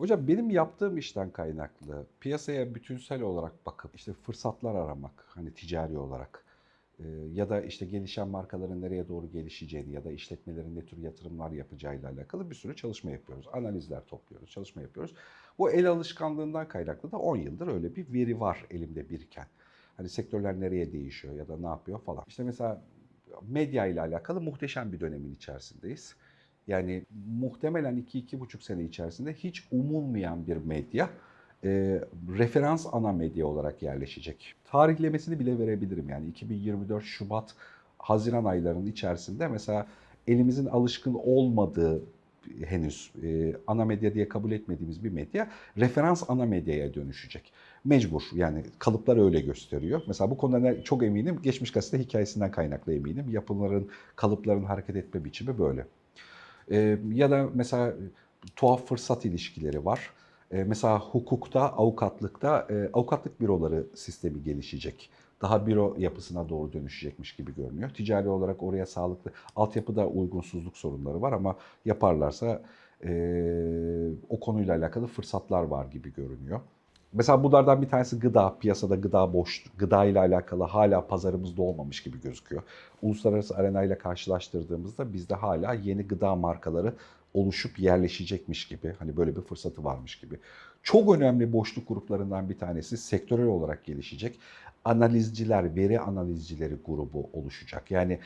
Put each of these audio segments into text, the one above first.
Hocam benim yaptığım işten kaynaklı piyasaya bütünsel olarak bakıp işte fırsatlar aramak hani ticari olarak e, ya da işte gelişen markaların nereye doğru gelişeceğini ya da işletmelerin ne tür yatırımlar yapacağıyla alakalı bir sürü çalışma yapıyoruz. Analizler topluyoruz, çalışma yapıyoruz. Bu el alışkanlığından kaynaklı da 10 yıldır öyle bir veri var elimde biriken. Hani sektörler nereye değişiyor ya da ne yapıyor falan. İşte mesela medya ile alakalı muhteşem bir dönemin içerisindeyiz. Yani muhtemelen 2-2,5 sene içerisinde hiç umulmayan bir medya e, referans ana medya olarak yerleşecek. Tarihlemesini bile verebilirim yani 2024 Şubat Haziran aylarının içerisinde mesela elimizin alışkın olmadığı henüz e, ana medya diye kabul etmediğimiz bir medya referans ana medyaya dönüşecek. Mecbur yani kalıplar öyle gösteriyor. Mesela bu konuda çok eminim geçmiş gazete hikayesinden kaynaklı eminim. Yapıların, kalıpların hareket etme biçimi böyle. Ee, ya da mesela tuhaf fırsat ilişkileri var. Ee, mesela hukukta, avukatlıkta e, avukatlık büroları sistemi gelişecek. Daha büro yapısına doğru dönüşecekmiş gibi görünüyor. Ticari olarak oraya sağlıklı, altyapıda uygunsuzluk sorunları var ama yaparlarsa e, o konuyla alakalı fırsatlar var gibi görünüyor. Mesela bunlardan bir tanesi gıda. Piyasada gıda boş, gıda ile alakalı hala pazarımızda olmamış gibi gözüküyor. Uluslararası arena ile karşılaştırdığımızda bizde hala yeni gıda markaları oluşup yerleşecekmiş gibi. Hani böyle bir fırsatı varmış gibi. Çok önemli boşluk gruplarından bir tanesi sektörel olarak gelişecek. Analizciler, veri analizcileri grubu oluşacak. Yani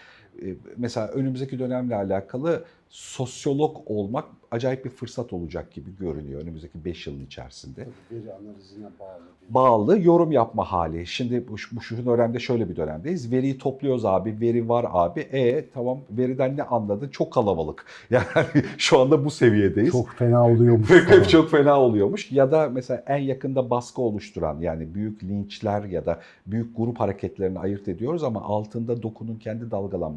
mesela önümüzdeki dönemle alakalı sosyolog olmak acayip bir fırsat olacak gibi görünüyor önümüzdeki 5 yılın içerisinde veri analizine bağlı. bağlı yorum yapma hali. Şimdi bu, bu şu dönemde şöyle bir dönemdeyiz. Veriyi topluyoruz abi, veri var abi. E tamam veriden ne anladın? Çok kalabalık. Yani şu anda bu seviyedeyiz. Çok fena oluyormuş. Hep falan. çok fena oluyormuş. Ya da mesela en yakında baskı oluşturan yani büyük linçler ya da büyük grup hareketlerini ayırt ediyoruz ama altında dokunun kendi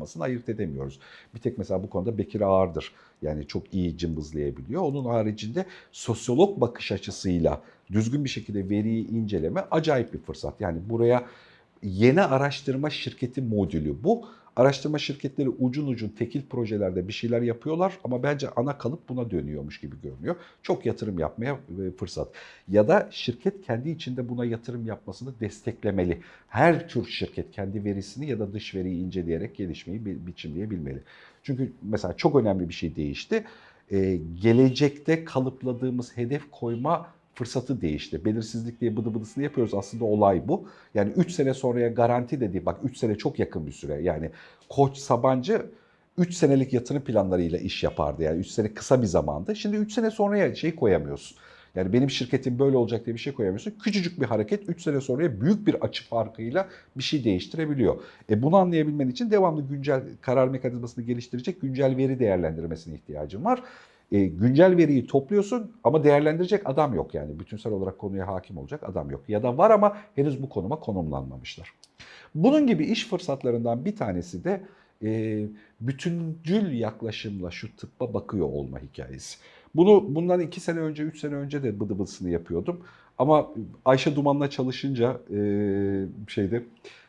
dalgalanmasını ayırt edemiyoruz. Bir tek mesela bu konuda Bekir Ağır'dır. Yani çok iyi cımbızlayabiliyor. Onun haricinde sosyolog bakış açısıyla düzgün bir şekilde veriyi inceleme acayip bir fırsat. Yani buraya yeni araştırma şirketi modülü bu. Araştırma şirketleri ucun ucun tekil projelerde bir şeyler yapıyorlar ama bence ana kalıp buna dönüyormuş gibi görünüyor. Çok yatırım yapmaya e, fırsat. Ya da şirket kendi içinde buna yatırım yapmasını desteklemeli. Her tür şirket kendi verisini ya da dış veriyi inceleyerek gelişmeyi bi- biçimleyebilmeli. Çünkü mesela çok önemli bir şey değişti. Ee, gelecekte kalıpladığımız hedef koyma fırsatı değişti. Belirsizlik diye bıdı bıdısını yapıyoruz. Aslında olay bu. Yani 3 sene sonraya garanti dediği bak 3 sene çok yakın bir süre. Yani Koç Sabancı 3 senelik yatırım planlarıyla iş yapardı. Yani 3 sene kısa bir zamandı. Şimdi 3 sene sonraya şey koyamıyorsun. Yani benim şirketim böyle olacak diye bir şey koyamıyorsun. Küçücük bir hareket 3 sene sonraya büyük bir açı farkıyla bir şey değiştirebiliyor. E bunu anlayabilmen için devamlı güncel karar mekanizmasını geliştirecek güncel veri değerlendirmesine ihtiyacın var. E, güncel veriyi topluyorsun ama değerlendirecek adam yok yani. Bütünsel olarak konuya hakim olacak adam yok. Ya da var ama henüz bu konuma konumlanmamışlar. Bunun gibi iş fırsatlarından bir tanesi de e, bütüncül yaklaşımla şu tıbba bakıyor olma hikayesi. Bunu bundan iki sene önce, üç sene önce de bıdı bıdısını yapıyordum. Ama Ayşe Duman'la çalışınca e, şeyde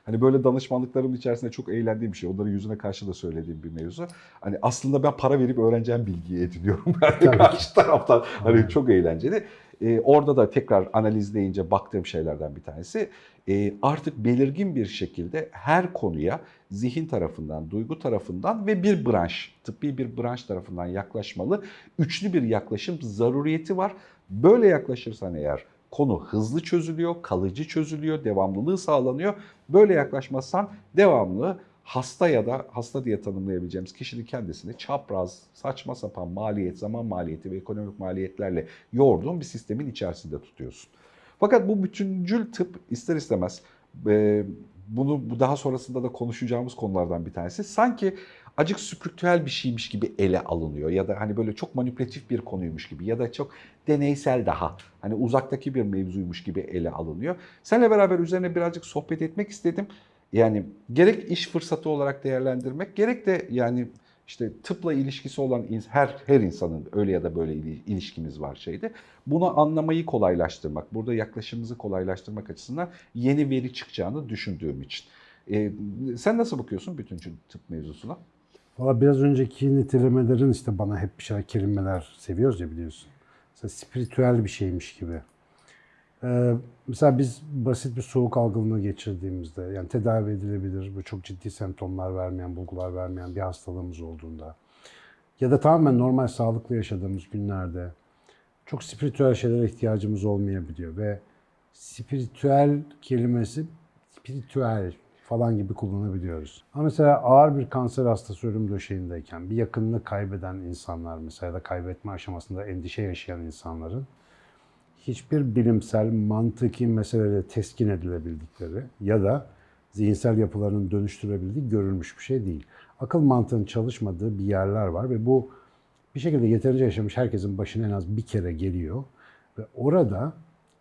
hani böyle danışmanlıklarım içerisinde çok eğlendiğim bir şey. Onların yüzüne karşı da söylediğim bir mevzu. Hani aslında ben para verip öğreneceğim bilgiyi ediniyorum. Yani karşı taraftan hani çok eğlenceli. E, orada da tekrar analizleyince baktığım şeylerden bir tanesi e, artık belirgin bir şekilde her konuya zihin tarafından, duygu tarafından ve bir branş, tıbbi bir branş tarafından yaklaşmalı. Üçlü bir yaklaşım zaruriyeti var. Böyle yaklaşırsan eğer konu hızlı çözülüyor, kalıcı çözülüyor, devamlılığı sağlanıyor. Böyle yaklaşmazsan devamlı hasta ya da hasta diye tanımlayabileceğimiz kişinin kendisini çapraz, saçma sapan maliyet, zaman maliyeti ve ekonomik maliyetlerle yoğurduğun bir sistemin içerisinde tutuyorsun. Fakat bu bütüncül tıp ister istemez e, bunu bu daha sonrasında da konuşacağımız konulardan bir tanesi. Sanki acık spiritüel bir şeymiş gibi ele alınıyor ya da hani böyle çok manipülatif bir konuymuş gibi ya da çok deneysel daha hani uzaktaki bir mevzuymuş gibi ele alınıyor. Seninle beraber üzerine birazcık sohbet etmek istedim. Yani gerek iş fırsatı olarak değerlendirmek gerek de yani işte tıpla ilişkisi olan her her insanın öyle ya da böyle ili- ilişkimiz var şeyde. Bunu anlamayı kolaylaştırmak, burada yaklaşımımızı kolaylaştırmak açısından yeni veri çıkacağını düşündüğüm için. Ee, sen nasıl bakıyorsun bütüncül tıp mevzusuna? Valla biraz önceki nitelemelerin işte bana hep bir şeyler kelimeler seviyoruz ya biliyorsun. mesela spiritüel bir şeymiş gibi. Ee, mesela biz basit bir soğuk algınlığı geçirdiğimizde, yani tedavi edilebilir, bu çok ciddi semptomlar vermeyen, bulgular vermeyen bir hastalığımız olduğunda ya da tamamen normal sağlıklı yaşadığımız günlerde çok spiritüel şeylere ihtiyacımız olmayabiliyor ve spiritüel kelimesi spiritüel falan gibi kullanabiliyoruz. Ama mesela ağır bir kanser hastası ölüm döşeğindeyken bir yakınını kaybeden insanlar mesela ya da kaybetme aşamasında endişe yaşayan insanların hiçbir bilimsel, mantıki meseleyle teskin edilebildikleri ya da zihinsel yapılarının dönüştürebildiği görülmüş bir şey değil. Akıl mantığının çalışmadığı bir yerler var ve bu bir şekilde yeterince yaşamış herkesin başına en az bir kere geliyor. Ve orada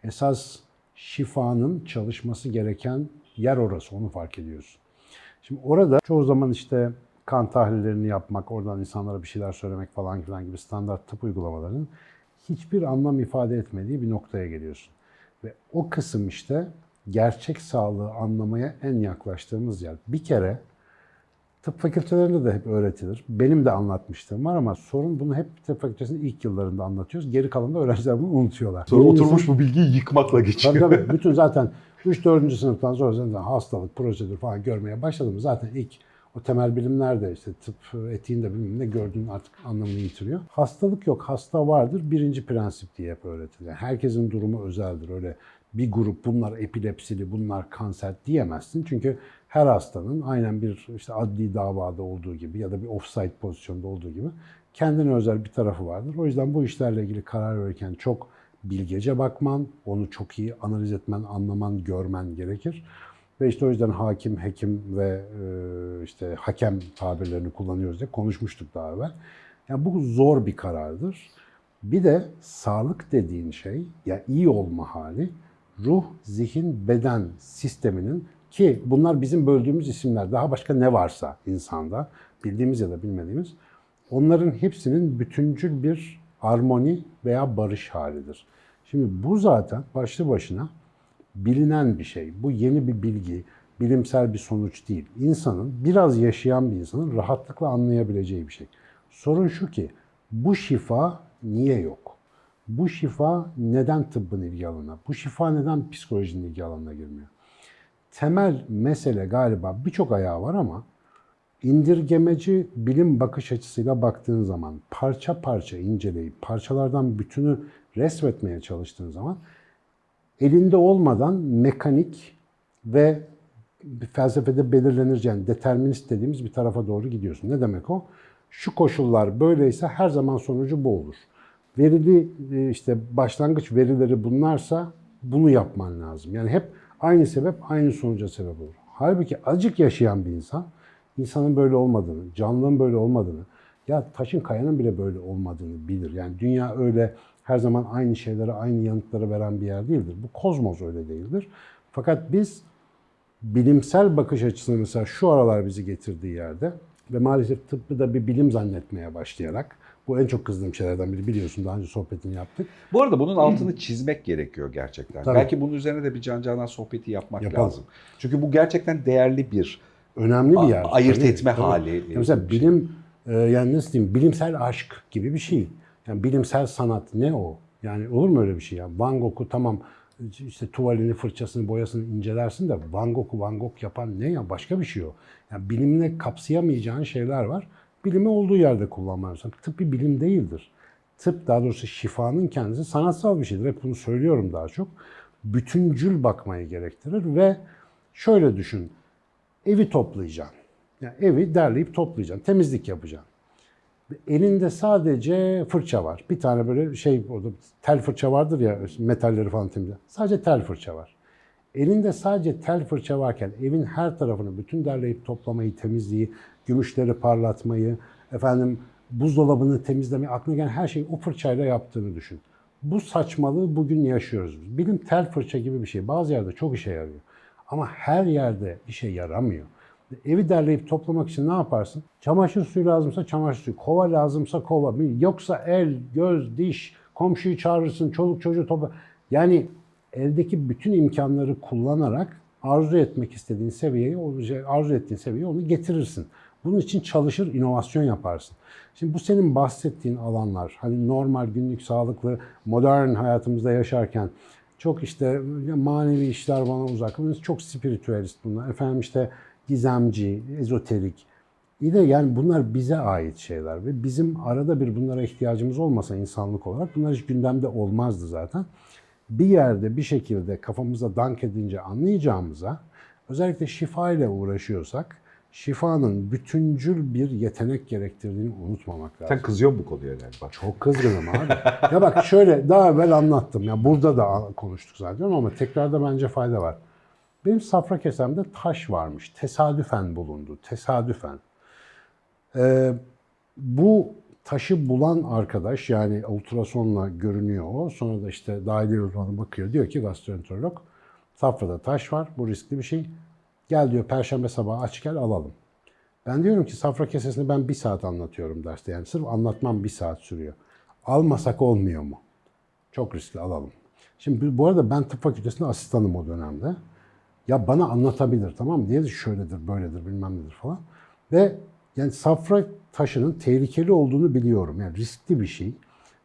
esas şifanın çalışması gereken yer orası, onu fark ediyorsun. Şimdi orada çoğu zaman işte kan tahlillerini yapmak, oradan insanlara bir şeyler söylemek falan filan gibi standart tıp uygulamalarının hiçbir anlam ifade etmediği bir noktaya geliyorsun. Ve o kısım işte gerçek sağlığı anlamaya en yaklaştığımız yer. Bir kere tıp fakültelerinde de hep öğretilir. Benim de anlatmıştım var ama sorun bunu hep tıp fakültesinin ilk yıllarında anlatıyoruz. Geri kalanında öğrenciler bunu unutuyorlar. Sonra Birincisi- oturmuş bu bilgiyi yıkmakla geçiyor. Tabii tabii. Bütün zaten 3-4. sınıftan sonra zaten hastalık, prosedür falan görmeye başladım. Zaten ilk o temel bilimlerde işte tıp etiğinde bilmem ne gördüğün artık anlamını yitiriyor. Hastalık yok, hasta vardır. Birinci prensip diye hep öğretilir. Herkesin durumu özeldir. Öyle bir grup bunlar epilepsili, bunlar kanser diyemezsin. Çünkü her hastanın aynen bir işte adli davada olduğu gibi ya da bir offside pozisyonda olduğu gibi kendine özel bir tarafı vardır. O yüzden bu işlerle ilgili karar verirken çok bilgece bakman, onu çok iyi analiz etmen, anlaman, görmen gerekir. Ve işte o yüzden hakim, hekim ve e, işte hakem tabirlerini kullanıyoruz diye konuşmuştuk daha evvel. Yani bu zor bir karardır. Bir de sağlık dediğin şey, ya iyi olma hali, ruh, zihin, beden sisteminin ki bunlar bizim böldüğümüz isimler. Daha başka ne varsa insanda, bildiğimiz ya da bilmediğimiz, onların hepsinin bütüncül bir armoni veya barış halidir. Şimdi bu zaten başlı başına bilinen bir şey. Bu yeni bir bilgi, bilimsel bir sonuç değil. İnsanın, biraz yaşayan bir insanın rahatlıkla anlayabileceği bir şey. Sorun şu ki, bu şifa niye yok? Bu şifa neden tıbbın ilgi alanına? Bu şifa neden psikolojinin ilgi alanına girmiyor? Temel mesele galiba birçok ayağı var ama indirgemeci bilim bakış açısıyla baktığın zaman, parça parça inceleyip parçalardan bütünü resmetmeye çalıştığın zaman elinde olmadan mekanik ve felsefede belirlenir determinist dediğimiz bir tarafa doğru gidiyorsun. Ne demek o? Şu koşullar böyleyse her zaman sonucu bu olur. Verili e, işte başlangıç verileri bunlarsa bunu yapman lazım. Yani hep aynı sebep aynı sonuca sebep olur. Halbuki acık yaşayan bir insan insanın böyle olmadığını, canlının böyle olmadığını, ya taşın kayanın bile böyle olmadığını bilir. Yani dünya öyle her zaman aynı şeylere, aynı yanıtları veren bir yer değildir. Bu kozmos öyle değildir. Fakat biz bilimsel bakış açısını mesela şu aralar bizi getirdiği yerde ve maalesef tıbbı da bir bilim zannetmeye başlayarak, bu en çok kızdığım şeylerden biri biliyorsun daha önce sohbetini yaptık. Bu arada bunun altını çizmek gerekiyor gerçekten. Tabii. Belki bunun üzerine de bir Can Canan sohbeti yapmak Yapalım. lazım. Çünkü bu gerçekten değerli bir Önemli bir yer. ayırt etme tabii. hali. Ya Mesela bilim, e, yani nasıl diyeyim, bilimsel aşk gibi bir şey. Yani bilimsel sanat ne o? Yani olur mu öyle bir şey ya? Van Gogh'u tamam işte tuvalini, fırçasını, boyasını incelersin de Van Gogh'u Van Gogh yapan ne ya? Başka bir şey o. Yani bilimle kapsayamayacağın şeyler var. Bilimi olduğu yerde kullanman lazım. Tıp bir bilim değildir. Tıp daha doğrusu şifanın kendisi sanatsal bir şeydir. Hep bunu söylüyorum daha çok. Bütüncül bakmayı gerektirir ve şöyle düşün. Evi toplayacaksın. Yani evi derleyip toplayacaksın. Temizlik yapacaksın. Elinde sadece fırça var. Bir tane böyle şey orada tel fırça vardır ya metalleri falan temizle. Sadece tel fırça var. Elinde sadece tel fırça varken evin her tarafını bütün derleyip toplamayı, temizliği, gümüşleri parlatmayı, efendim buzdolabını temizlemeyi, aklına gelen her şeyi o fırçayla yaptığını düşün. Bu saçmalığı bugün yaşıyoruz. Bilim tel fırça gibi bir şey. Bazı yerde çok işe yarıyor. Ama her yerde işe yaramıyor. Evi derleyip toplamak için ne yaparsın? Çamaşır suyu lazımsa çamaşır suyu, kova lazımsa kova, yoksa el, göz, diş, komşuyu çağırırsın, çoluk çocuğu topla. Yani eldeki bütün imkanları kullanarak arzu etmek istediğin seviyeyi, şey, arzu ettiğin seviyeye onu getirirsin. Bunun için çalışır, inovasyon yaparsın. Şimdi bu senin bahsettiğin alanlar, hani normal günlük sağlıklı, modern hayatımızda yaşarken çok işte manevi işler bana uzak. Çok spiritüelist bunlar. Efendim işte gizemci, ezoterik. İyi de yani bunlar bize ait şeyler ve bizim arada bir bunlara ihtiyacımız olmasa insanlık olarak bunlar hiç gündemde olmazdı zaten. Bir yerde bir şekilde kafamıza dank edince anlayacağımıza özellikle şifa ile uğraşıyorsak şifanın bütüncül bir yetenek gerektirdiğini unutmamak lazım. Sen kızıyorsun bu konuya galiba. Çok kızgınım abi. ya bak şöyle daha evvel anlattım. Ya burada da konuştuk zaten ama tekrarda bence fayda var. Benim safra kesemde taş varmış. Tesadüfen bulundu. Tesadüfen. Ee, bu taşı bulan arkadaş yani ultrasonla görünüyor o. Sonra da işte dahiliye uzmanı bakıyor. Diyor ki gastroenterolog safrada taş var. Bu riskli bir şey. Gel diyor perşembe sabahı aç gel alalım. Ben diyorum ki safra kesesini ben bir saat anlatıyorum derste. Yani sırf anlatmam bir saat sürüyor. Almasak olmuyor mu? Çok riskli alalım. Şimdi bu arada ben tıp fakültesinde asistanım o dönemde. Ya bana anlatabilir tamam mı? Diye şöyledir, böyledir, bilmem nedir falan. Ve yani safra taşının tehlikeli olduğunu biliyorum. Yani riskli bir şey.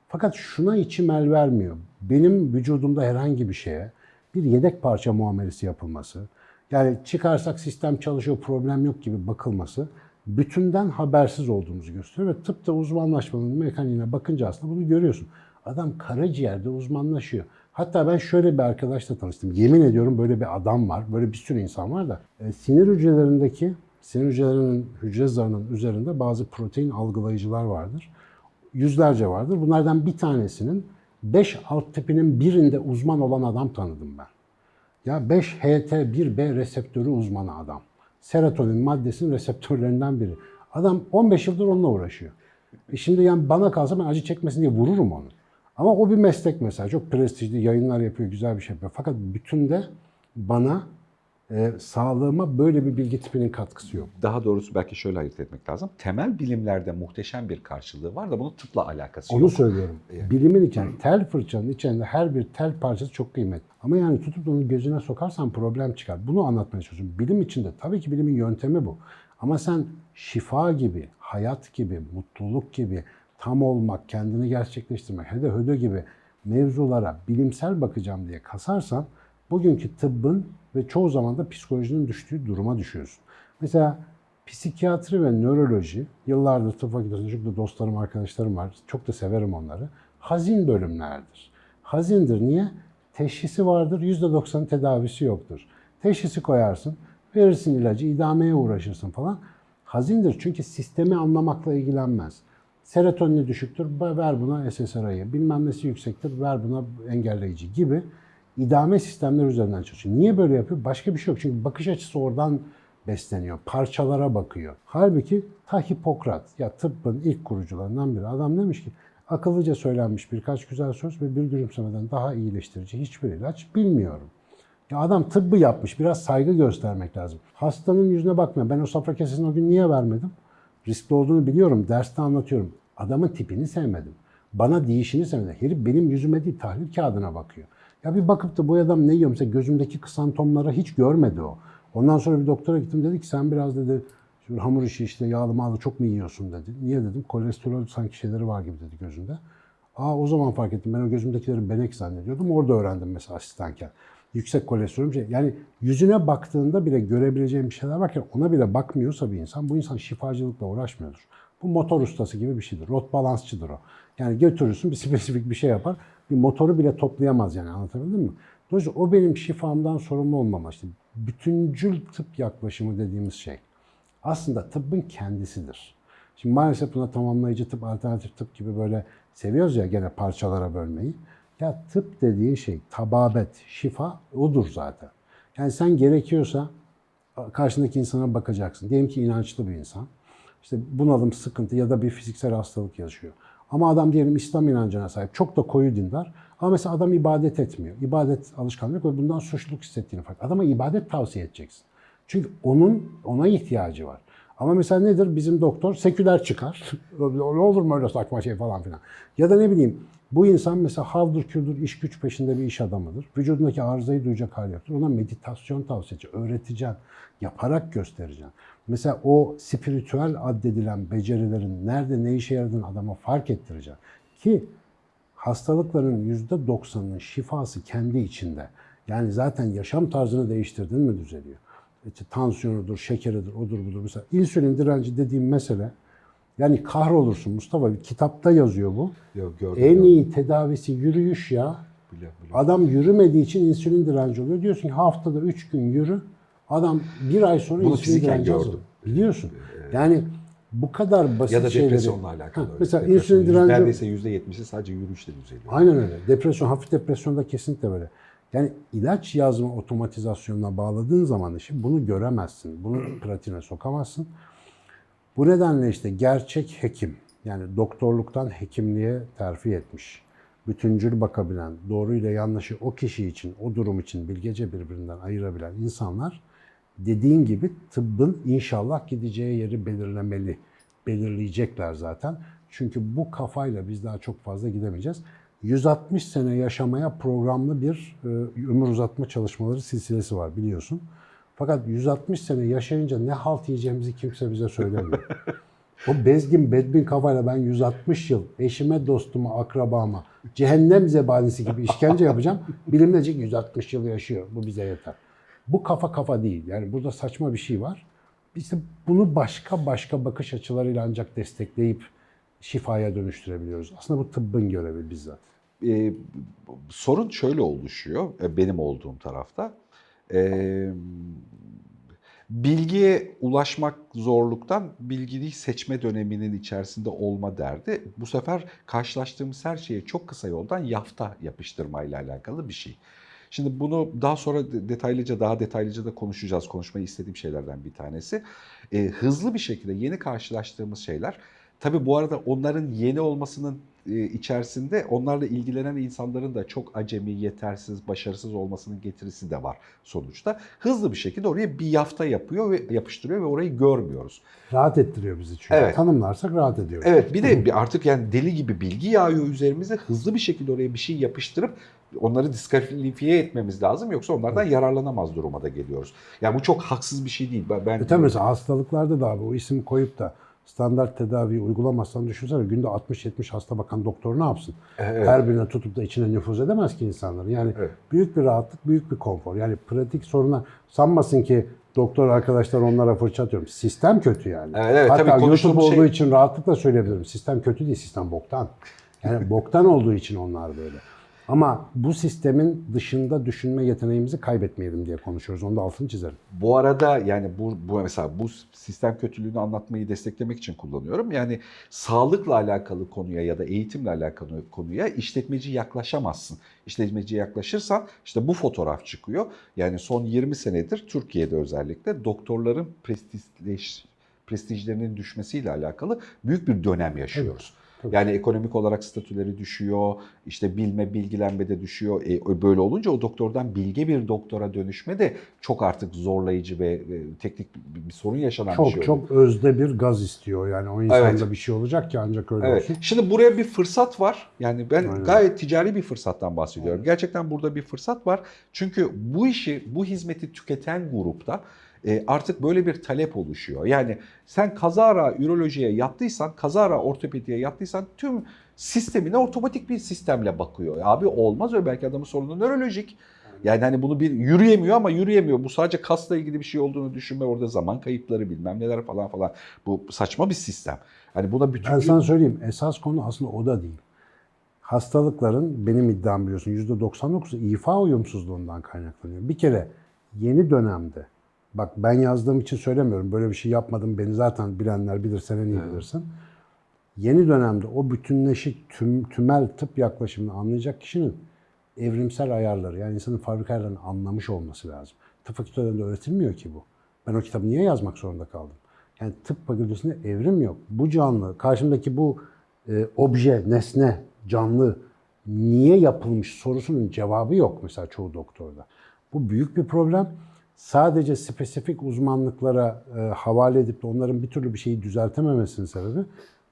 Fakat şuna içim el vermiyor. Benim vücudumda herhangi bir şeye bir yedek parça muamelesi yapılması, yani çıkarsak sistem çalışıyor, problem yok gibi bakılması bütünden habersiz olduğumuzu gösteriyor ve tıpta uzmanlaşmanın mekaniğine bakınca aslında bunu görüyorsun. Adam karaciğerde uzmanlaşıyor. Hatta ben şöyle bir arkadaşla tanıştım. Yemin ediyorum böyle bir adam var, böyle bir sürü insan var da e, sinir hücrelerindeki sinir hücrelerinin hücre zarının üzerinde bazı protein algılayıcılar vardır. Yüzlerce vardır. Bunlardan bir tanesinin 5 alt tipinin birinde uzman olan adam tanıdım ben. Ya 5-HT1B reseptörü uzmanı adam. Serotonin maddesinin reseptörlerinden biri. Adam 15 yıldır onunla uğraşıyor. E şimdi yani bana kalsa ben acı çekmesin diye vururum onu. Ama o bir meslek mesela. Çok prestijli yayınlar yapıyor, güzel bir şey yapıyor. Fakat bütünde bana e, sağlığıma böyle bir bilgi tipinin katkısı yok. Daha doğrusu belki şöyle ayırt etmek lazım. Temel bilimlerde muhteşem bir karşılığı var da bunun tıpla alakası Onu yok. söylüyorum. Bilimin içinde tel fırçanın içinde her bir tel parçası çok kıymetli. Ama yani tutup onu gözüne sokarsan problem çıkar. Bunu anlatmaya çalışıyorum. Bilim içinde tabii ki bilimin yöntemi bu. Ama sen şifa gibi, hayat gibi, mutluluk gibi, tam olmak, kendini gerçekleştirmek, hede hödö gibi mevzulara bilimsel bakacağım diye kasarsan bugünkü tıbbın ve çoğu zaman da psikolojinin düştüğü duruma düşüyorsun. Mesela psikiyatri ve nöroloji, yıllardır tıp fakültesinde çok da dostlarım, arkadaşlarım var. Çok da severim onları. Hazin bölümlerdir. Hazindir. Niye? Teşhisi vardır, %90 tedavisi yoktur. Teşhisi koyarsın, verirsin ilacı, idameye uğraşırsın falan. Hazindir çünkü sistemi anlamakla ilgilenmez. Serotonini düşüktür, ver buna SSRI'yi. Bilmem nesi yüksektir, ver buna engelleyici gibi idame sistemler üzerinden çalışıyor. Niye böyle yapıyor? Başka bir şey yok. Çünkü bakış açısı oradan besleniyor. Parçalara bakıyor. Halbuki ta Hipokrat, ya tıbbın ilk kurucularından biri. Adam demiş ki, akıllıca söylenmiş birkaç güzel söz ve bir gülümsemeden daha iyileştirici hiçbir ilaç bilmiyorum. Ya adam tıbbı yapmış. Biraz saygı göstermek lazım. Hastanın yüzüne bakmıyor. Ben o safra kesesini o gün niye vermedim? Riskli olduğunu biliyorum. Derste anlatıyorum. Adamın tipini sevmedim. Bana değişini sevmedim. Herif benim yüzüme değil tahlil kağıdına bakıyor. Ya bir bakıp da bu adam ne yiyor? Mesela gözümdeki kısantomları hiç görmedi o. Ondan sonra bir doktora gittim dedi ki sen biraz dedi şu hamur işi işte yağlı mağlı çok mu yiyorsun dedi. Niye dedim kolesterol sanki şeyleri var gibi dedi gözünde. Aa o zaman fark ettim ben o gözümdekileri benek zannediyordum. Orada öğrendim mesela asistanken. Yüksek kolesterol şey. Yani yüzüne baktığında bile görebileceğim şeyler varken ona bile bakmıyorsa bir insan bu insan şifacılıkla uğraşmıyordur. Bu motor ustası gibi bir şeydir. Rot balansçıdır o. Yani götürürsün bir spesifik bir şey yapar. Bir motoru bile toplayamaz yani anlatabildim mi? Dolayısıyla o benim şifamdan sorumlu olmama. İşte bütüncül tıp yaklaşımı dediğimiz şey aslında tıbbın kendisidir. Şimdi maalesef buna tamamlayıcı tıp, alternatif tıp gibi böyle seviyoruz ya gene parçalara bölmeyi. Ya tıp dediğin şey tababet, şifa odur zaten. Yani sen gerekiyorsa karşındaki insana bakacaksın. Diyelim ki inançlı bir insan. İşte bunalım, sıkıntı ya da bir fiziksel hastalık yaşıyor. Ama adam diyelim İslam inancına sahip. Çok da koyu dindar. Ama mesela adam ibadet etmiyor. İbadet alışkanlığı yok ve bundan suçluluk hissettiğini fark. Adama ibadet tavsiye edeceksin. Çünkü onun ona ihtiyacı var. Ama mesela nedir? Bizim doktor seküler çıkar. ne olur mu öyle saçma şey falan filan. Ya da ne bileyim bu insan mesela havdur kürdür iş güç peşinde bir iş adamıdır. Vücudundaki arızayı duyacak hali yoktur. Ona meditasyon tavsiye edeceksin, öğreteceksin, yaparak göstereceksin. Mesela o spiritüel addedilen becerilerin nerede ne işe yaradığını adama fark ettirecek. Ki hastalıkların %90'ının şifası kendi içinde. Yani zaten yaşam tarzını değiştirdin mi düzeliyor. İşte tansiyonudur, şekeridir, odur budur. Mesela insülin direnci dediğim mesele yani kahrolursun Mustafa. Bir kitapta yazıyor bu. Yok gördüm. En gördüm. iyi tedavisi yürüyüş ya. Biliyorum, biliyorum. Adam yürümediği için insülin direnci oluyor. Diyorsun ki haftada 3 gün yürü. Adam bir ay sonra Bunu insülin direnci gördüm. azalıyor. Biliyorsun. Yani bu kadar basit Ya da şeyleri... depresyonla alakalı. Ha, öyle. Mesela Depresyon insülin direnci... Neredeyse %70'i sadece yürüyüşle düzeliyor. Aynen öyle. Depresyon, hafif depresyonda kesinlikle böyle. Yani ilaç yazma otomatizasyonuna bağladığın zaman işi bunu göremezsin. Bunu pratiğine sokamazsın. Bu nedenle işte gerçek hekim, yani doktorluktan hekimliğe terfi etmiş, bütüncül bakabilen, doğruyla yanlışı o kişi için, o durum için bilgece birbirinden ayırabilen insanlar dediğin gibi tıbbın inşallah gideceği yeri belirlemeli. Belirleyecekler zaten. Çünkü bu kafayla biz daha çok fazla gidemeyeceğiz. 160 sene yaşamaya programlı bir e, ömür uzatma çalışmaları silsilesi var biliyorsun. Fakat 160 sene yaşayınca ne halt yiyeceğimizi kimse bize söylemiyor. O bezgin bedbin kafayla ben 160 yıl eşime, dostuma, akrabama cehennem zebanisi gibi işkence yapacağım. Bilim diyecek 160 yıl yaşıyor. Bu bize yeter. Bu kafa kafa değil. Yani burada saçma bir şey var. İşte bunu başka başka bakış açılarıyla ancak destekleyip şifaya dönüştürebiliyoruz. Aslında bu tıbbın görevi bizzat. Ee, sorun şöyle oluşuyor e, benim olduğum tarafta. Ee, bilgiye ulaşmak zorluktan bilgiyi seçme döneminin içerisinde olma derdi. Bu sefer karşılaştığımız her şeye çok kısa yoldan yafta yapıştırmayla alakalı bir şey. Şimdi bunu daha sonra de- detaylıca daha detaylıca da konuşacağız. Konuşmayı istediğim şeylerden bir tanesi. Ee, hızlı bir şekilde yeni karşılaştığımız şeyler Tabii bu arada onların yeni olmasının e, içerisinde onlarla ilgilenen insanların da çok acemi, yetersiz, başarısız olmasının getirisi de var sonuçta. Hızlı bir şekilde oraya bir yafta yapıyor ve yapıştırıyor ve orayı görmüyoruz. Rahat ettiriyor bizi çünkü. Evet. Tanımlarsak rahat ediyoruz. Evet bir de artık yani deli gibi bilgi yağıyor üzerimize. Hızlı bir şekilde oraya bir şey yapıştırıp onları diskalifiye etmemiz lazım. Yoksa onlardan yararlanamaz duruma da geliyoruz. Yani bu çok haksız bir şey değil. Ben, ben E tabii mesela hastalıklarda da abi o isim koyup da standart tedaviyi uygulamazsan düşünsene günde 60-70 hasta bakan doktor ne yapsın? Evet. Her birine tutup da içine nüfuz edemez ki insanların. Yani Evet. büyük bir rahatlık, büyük bir konfor. Yani pratik soruna sanmasın ki doktor arkadaşlar onlara fırça atıyorum. Sistem kötü yani. Evet, evet, Hatta tabii YouTube konuştuğumuz olduğu şey- için rahatlıkla söyleyebilirim. Sistem kötü değil, sistem boktan. Yani boktan olduğu için onlar böyle. Ama bu sistemin dışında düşünme yeteneğimizi kaybetmeyelim diye konuşuyoruz. Onu da altını çizerim. Bu arada yani bu, bu mesela bu sistem kötülüğünü anlatmayı desteklemek için kullanıyorum. Yani sağlıkla alakalı konuya ya da eğitimle alakalı konuya işletmeci yaklaşamazsın. İşletmeci yaklaşırsan işte bu fotoğraf çıkıyor. Yani son 20 senedir Türkiye'de özellikle doktorların prestijleş, prestijlerinin düşmesiyle alakalı büyük bir dönem yaşıyoruz. Tabii. Yani ekonomik olarak statüleri düşüyor, işte bilme, bilgilenme de düşüyor. E, böyle olunca o doktordan bilge bir doktora dönüşme de çok artık zorlayıcı ve, teknik bir, bir sorun yaşanan bir Çok şey çok özde bir gaz istiyor. Yani o insanda Evet. bir şey olacak ki ancak öyle Evet. olsun. Şimdi buraya bir fırsat var. Yani ben Aynen. gayet ticari bir fırsattan bahsediyorum. Gerçekten burada bir fırsat var. Çünkü bu işi, bu hizmeti tüketen grupta e, artık böyle bir talep oluşuyor. Yani sen kazara ürolojiye yattıysan, kazara ortopediye yattıysan tüm sistemine otomatik bir sistemle bakıyor. Abi olmaz öyle belki adamın sorunu nörolojik. Yani hani bunu bir yürüyemiyor ama yürüyemiyor. Bu sadece kasla ilgili bir şey olduğunu düşünme orada zaman kayıpları bilmem neler falan falan. Bu saçma bir sistem. Hani buna bütün Ben sana söyleyeyim esas konu aslında o da değil. Hastalıkların benim iddiam biliyorsun %99'u ifa uyumsuzluğundan kaynaklanıyor. Bir kere yeni dönemde bak ben yazdığım için söylemiyorum böyle bir şey yapmadım beni zaten bilenler bilir sen en iyi bilirsin. Yeni dönemde o bütünleşik tüm, tümel tıp yaklaşımını anlayacak kişinin evrimsel ayarları yani insanın fabrika ayarlarını anlamış olması lazım. Tıp fakültelerinde öğretilmiyor ki bu. Ben o kitabı niye yazmak zorunda kaldım? Yani tıp fakültesinde evrim yok. Bu canlı, karşımdaki bu e, obje, nesne, canlı niye yapılmış sorusunun cevabı yok mesela çoğu doktorda. Bu büyük bir problem. Sadece spesifik uzmanlıklara e, havale edip de onların bir türlü bir şeyi düzeltememesinin sebebi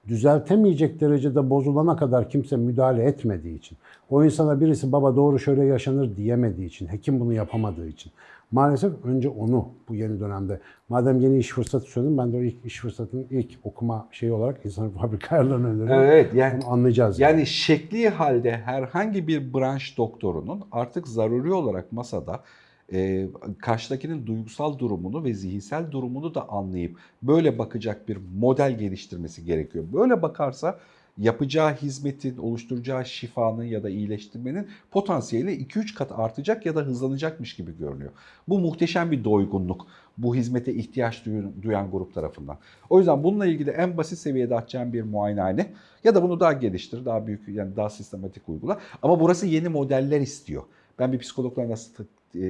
düzeltemeyecek derecede bozulana kadar kimse müdahale etmediği için. O insana birisi baba doğru şöyle yaşanır diyemediği için, hekim bunu yapamadığı için. Maalesef önce onu bu yeni dönemde. Madem yeni iş fırsatı söyledim ben de o ilk iş fırsatının ilk okuma şeyi olarak insan fabrika ayarlarını öneriyorum. Evet yani Onu anlayacağız. Yani şekli halde herhangi bir branş doktorunun artık zaruri olarak masada e, karşıdakinin duygusal durumunu ve zihinsel durumunu da anlayıp böyle bakacak bir model geliştirmesi gerekiyor. Böyle bakarsa yapacağı hizmetin, oluşturacağı şifanın ya da iyileştirmenin potansiyeli 2-3 kat artacak ya da hızlanacakmış gibi görünüyor. Bu muhteşem bir doygunluk bu hizmete ihtiyaç duyan, grup tarafından. O yüzden bununla ilgili en basit seviyede açacağım bir muayenehane ya da bunu daha geliştir, daha büyük yani daha sistematik uygula. Ama burası yeni modeller istiyor. Ben bir psikologla nasıl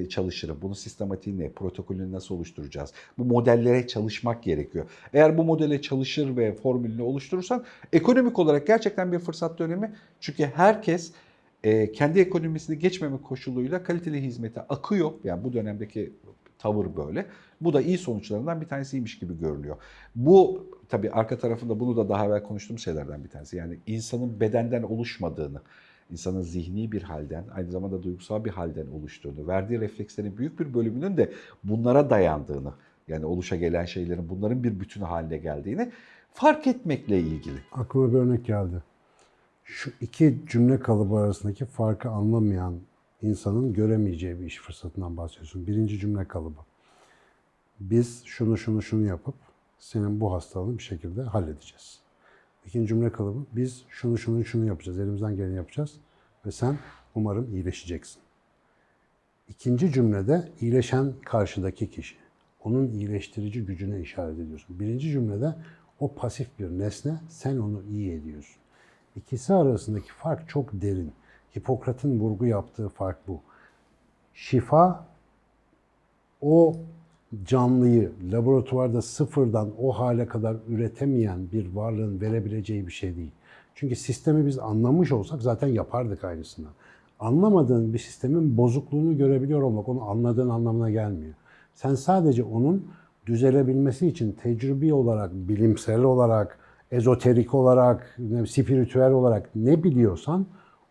çalışırım? Bunun sistematiği ne? Protokolünü nasıl oluşturacağız? Bu modellere çalışmak gerekiyor. Eğer bu modele çalışır ve formülünü oluşturursan ekonomik olarak gerçekten bir fırsat dönemi. Çünkü herkes e, kendi ekonomisini geçmeme koşuluyla kaliteli hizmete akıyor. Yani bu dönemdeki tavır böyle. Bu da iyi sonuçlarından bir tanesiymiş gibi görünüyor. Bu tabii arka tarafında bunu da daha evvel konuştuğum şeylerden bir tanesi. Yani insanın bedenden oluşmadığını, insanın zihni bir halden, aynı zamanda duygusal bir halden oluştuğunu, verdiği reflekslerin büyük bir bölümünün de bunlara dayandığını, yani oluşa gelen şeylerin bunların bir bütünü haline geldiğini fark etmekle ilgili. Aklıma bir örnek geldi. Şu iki cümle kalıbı arasındaki farkı anlamayan insanın göremeyeceği bir iş fırsatından bahsediyorsun. Birinci cümle kalıbı. Biz şunu şunu şunu yapıp senin bu hastalığını bir şekilde halledeceğiz. İkinci cümle kalıbı. Biz şunu şunu şunu yapacağız. Elimizden geleni yapacağız. Ve sen umarım iyileşeceksin. İkinci cümlede iyileşen karşıdaki kişi. Onun iyileştirici gücüne işaret ediyorsun. Birinci cümlede o pasif bir nesne, sen onu iyi ediyorsun. İkisi arasındaki fark çok derin. Hipokrat'ın vurgu yaptığı fark bu. Şifa o canlıyı laboratuvarda sıfırdan o hale kadar üretemeyen bir varlığın verebileceği bir şey değil. Çünkü sistemi biz anlamış olsak zaten yapardık aynısını. Anlamadığın bir sistemin bozukluğunu görebiliyor olmak onun anladığın anlamına gelmiyor. Sen sadece onun düzelebilmesi için tecrübi olarak, bilimsel olarak, ezoterik olarak, spiritüel olarak ne biliyorsan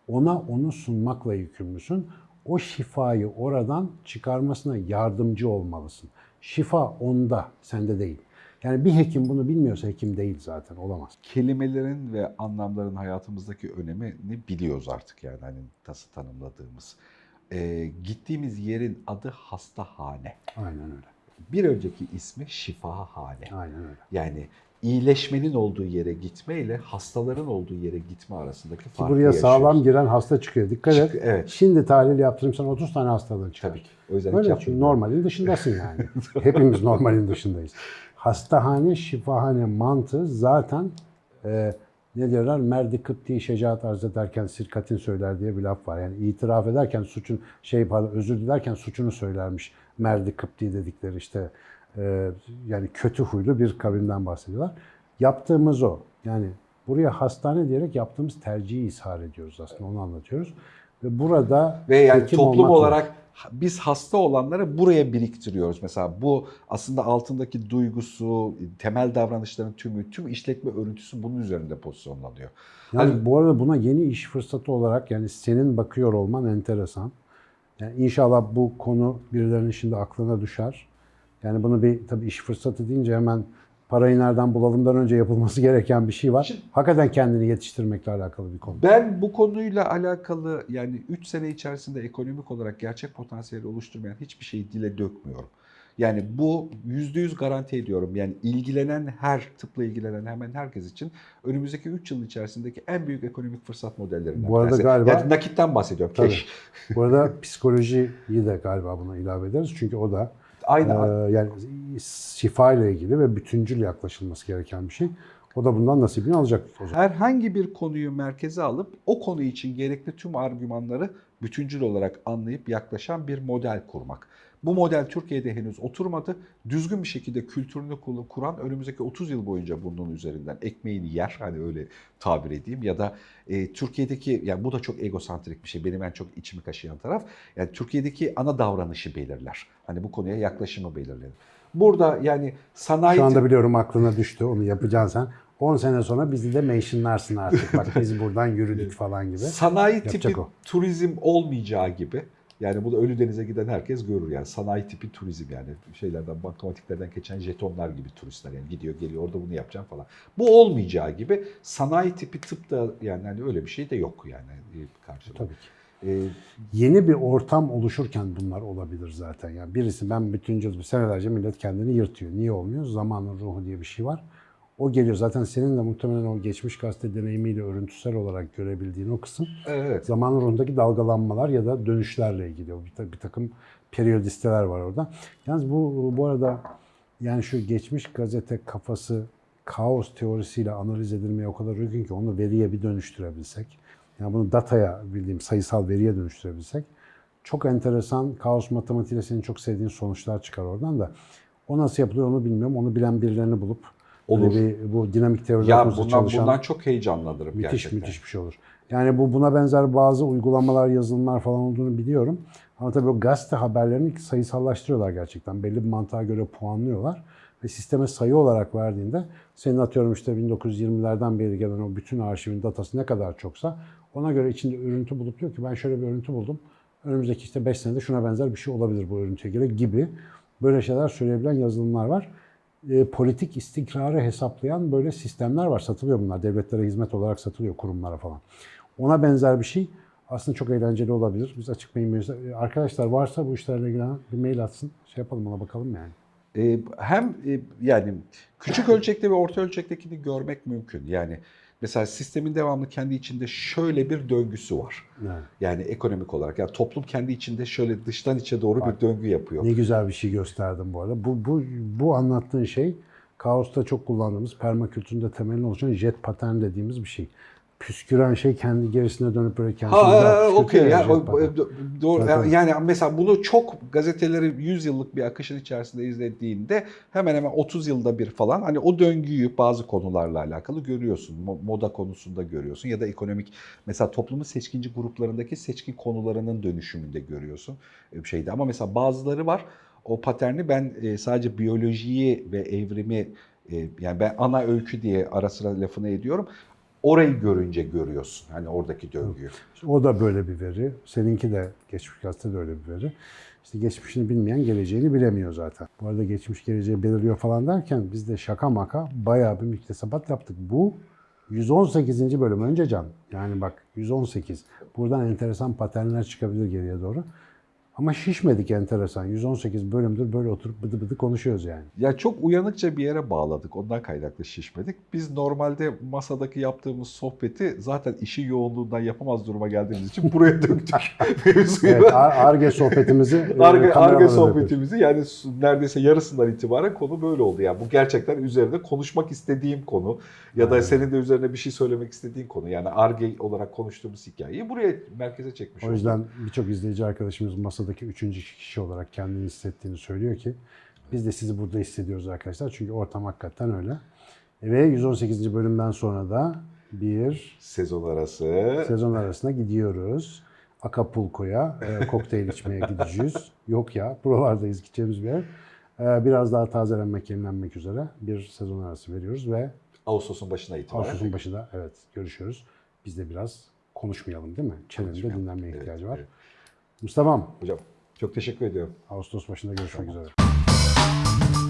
ona onu sunmakla yükümlüsün. O şifayı oradan çıkarmasına yardımcı olmalısın. Şifa onda, sende değil. Yani bir hekim bunu bilmiyorsa hekim değil zaten, olamaz. kelimelerin ve anlamların hayatımızdaki önemini biliyoruz artık yani hani nasıl tanımladığımız. Ee, gittiğimiz yerin adı hastahane. Aynen öyle. Bir önceki ismi şifahane. Aynen öyle. Yani iyileşmenin olduğu yere gitme ile hastaların olduğu yere gitme arasındaki Ki farkı buraya yaşıyoruz. sağlam giren hasta çıkıyor. Dikkat et. Çık- evet. Şimdi tahlil yaptırayım sana 30 tane hastalığın çıkar. Tabii ki. O yüzden hiç Öyle çünkü yapmıyorum. normalin dışındasın yani. Hepimiz normalin dışındayız. Hastahane, şifahane mantığı zaten e, ne diyorlar? Merdi kıpti şecaat arz ederken sirkatin söyler diye bir laf var. Yani itiraf ederken suçun şey pardon özür dilerken suçunu söylermiş. Merdi kıpti dedikleri işte yani kötü huylu bir kavimden bahsediyorlar. Yaptığımız o. Yani buraya hastane diyerek yaptığımız tercihi ishar ediyoruz aslında onu anlatıyoruz. Ve burada Ve yani toplum olarak biz hasta olanları buraya biriktiriyoruz. Mesela bu aslında altındaki duygusu, temel davranışların tümü, tüm işletme örüntüsü bunun üzerinde pozisyonlanıyor. Yani Hani- bu arada buna yeni iş fırsatı olarak yani senin bakıyor olman enteresan. Yani inşallah bu konu birilerinin şimdi aklına düşer. Yani bunu bir tabii iş fırsatı deyince hemen parayı nereden bulalımdan önce yapılması gereken bir şey var. Şimdi- Hakikaten kendini yetiştirmekle alakalı bir konu. Ben bu konuyla alakalı yani 3 sene içerisinde ekonomik olarak gerçek potansiyeli oluşturmayan hiçbir şeyi dile dökmüyorum. Yani bu %100 garanti ediyorum. Yani ilgilenen her, tıpla ilgilenen hemen herkes için önümüzdeki 3 yıl içerisindeki en büyük ekonomik fırsat modellerinden Bu arada galiba- Yani nakitten bahsediyorum. Tabii. Bu arada psikolojiyi de galiba buna ilave ederiz. Çünkü o da Aynı e, yani şifa ile ilgili ve bütüncül yaklaşılması gereken bir şey. O da bundan nasibini alacak herhangi bir konuyu merkeze alıp o konu için gerekli tüm argümanları bütüncül olarak anlayıp yaklaşan bir model kurmak. Bu model Türkiye'de henüz oturmadı. Düzgün bir şekilde kültürünü kur- kuran önümüzdeki 30 yıl boyunca bunun üzerinden ekmeğini yer hani öyle tabir edeyim ya da e, Türkiye'deki yani bu da çok egosantrik bir şey benim en çok içimi kaşıyan taraf. Yani Türkiye'deki ana davranışı belirler. Hani bu konuya yaklaşımı belirler. Burada yani sanayi Şu anda biliyorum aklına düştü. Onu yapacaksın sen. 10 sene sonra bizi de mentionlarsın artık. Bak biz buradan yürüdük falan gibi. Sanayi Yapacak tipi o. turizm olmayacağı gibi Yani bunu Ölüdeniz'e giden herkes görür yani sanayi tipi turizm yani şeylerden bankamatiklerden geçen jetonlar gibi turistler yani gidiyor geliyor orada bunu yapacağım falan. Bu olmayacağı gibi sanayi tipi tıp da yani hani öyle bir şey de yok yani karşılığı. Tabii ki. Ee, Yeni bir ortam oluşurken bunlar olabilir zaten. Yani birisi ben bütüncül senelerce millet kendini yırtıyor. Niye olmuyor? Zamanın ruhu diye bir şey var. O geliyor. Zaten senin de muhtemelen o geçmiş gazete deneyimiyle örüntüsel olarak görebildiğin o kısım evet. zamanın ruhundaki dalgalanmalar ya da dönüşlerle ilgili. Bir, bir takım periyodisteler var orada. Yalnız bu bu arada yani şu geçmiş gazete kafası kaos teorisiyle analiz edilmeye o kadar uygun ki onu veriye bir dönüştürebilsek, yani bunu dataya bildiğim sayısal veriye dönüştürebilsek çok enteresan kaos matematiğiyle senin çok sevdiğin sonuçlar çıkar oradan da. O nasıl yapılıyor onu bilmiyorum. Onu bilen birilerini bulup Olur. bir, bu dinamik teoriler Ya bundan, çalışan bundan çok heyecanlanırım Müthiş gerçekten. müthiş bir şey olur. Yani bu buna benzer bazı uygulamalar, yazılımlar falan olduğunu biliyorum. Ama tabii o gazete haberlerini sayısallaştırıyorlar gerçekten. Belli bir mantığa göre puanlıyorlar. Ve sisteme sayı olarak verdiğinde senin atıyorum işte 1920'lerden beri gelen o bütün arşivin datası ne kadar çoksa ona göre içinde örüntü bulup diyor ki ben şöyle bir örüntü buldum. Önümüzdeki işte 5 senede şuna benzer bir şey olabilir bu örüntüye göre gibi böyle şeyler söyleyebilen yazılımlar var e, politik istikrarı hesaplayan böyle sistemler var. Satılıyor bunlar. Devletlere hizmet olarak satılıyor kurumlara falan. Ona benzer bir şey aslında çok eğlenceli olabilir. Biz açık mail e, Arkadaşlar varsa bu işlerle ilgilenen bir mail atsın. Şey yapalım ona bakalım yani. Ee, hem e, yani küçük ölçekte ve orta ölçektekini görmek mümkün. Yani mesela sistemin devamlı kendi içinde şöyle bir döngüsü var. yani. Yani ekonomik olarak. Yani toplum kendi içinde şöyle dıştan içe doğru Bak. bir döngü yapıyor. Ne güzel bir şey gösterdim bu arada. Bu, bu, bu anlattığın şey kaosta çok kullandığımız permakültüründe temelini oluşan jet patern dediğimiz bir şey. Püsküren şey kendi gerisine dönüp böyle kendini Ha, okey. ya Ya, jet o- patern. o- doğru. Zaten- Yani mesela bunu çok gazeteleri 100 yıllık bir akışın içerisinde izlediğinde hemen hemen 30 yılda bir falan hani o döngüyü bazı konularla alakalı görüyorsun. Mo- Moda konusunda görüyorsun ya da ekonomik mesela toplumun seçkinci gruplarındaki seçkin konularının dönüşümünde görüyorsun e, şeyde. Ama mesela bazıları var o paterni ben e, sadece biyolojiyi ve evrimi e, yani ben ana öykü diye ara sıra lafını ediyorum. Orayı görünce görüyorsun hani oradaki döngüyü. O da böyle bir veri. Seninki de geçmiş gazete de öyle bir veri. İşte geçmişini bilmeyen geleceğini bilemiyor zaten. Bu arada geçmiş geleceği belirliyor falan derken biz de şaka maka bayağı bir müktesebat yaptık. Bu 118. bölüm önce can. Yani bak 118. Buradan enteresan paternler çıkabilir geriye doğru. Ama şişmedik enteresan. 118 bölümdür böyle oturup bıdı bıdı konuşuyoruz yani. Ya çok uyanıkça bir yere bağladık. Ondan kaynaklı şişmedik. Biz normalde masadaki yaptığımız sohbeti zaten işi yoğunluğundan yapamaz duruma geldiğimiz için buraya döktük. Mevzuyu. Evet, Arge sohbetimizi e, Arge, Arge sohbetimizi yani s- neredeyse yarısından itibaren konu böyle oldu. Yani bu gerçekten üzerinde konuşmak istediğim konu ya da Aynen. senin de üzerine bir şey söylemek istediğin konu. Yani Arge olarak konuştuğumuz hikayeyi buraya merkeze çekmiş O yüzden birçok izleyici arkadaşımız masadaki üçüncü kişi olarak kendini hissettiğini söylüyor ki biz de sizi burada hissediyoruz arkadaşlar. Çünkü ortam hakikaten öyle. Ve 118. bölümden sonra da bir Sezon arası. sezon arasına gidiyoruz. Acapulco'ya e, kokteyl içmeye gideceğiz. Yok ya buralardayız gideceğimiz bir yer. E, biraz daha tazelenmek, yenilenmek üzere bir sezon arası veriyoruz ve Ağustos'un başına itibaren. Ağustos'un başında evet görüşüyoruz. Biz de biraz konuşmayalım değil mi? Çenemde Konuşmayalım. dinlenmeye Evet, ihtiyacı var. evet. Mustafa'm Hocam çok teşekkür ediyorum. Ağustos başında görüşmek üzere.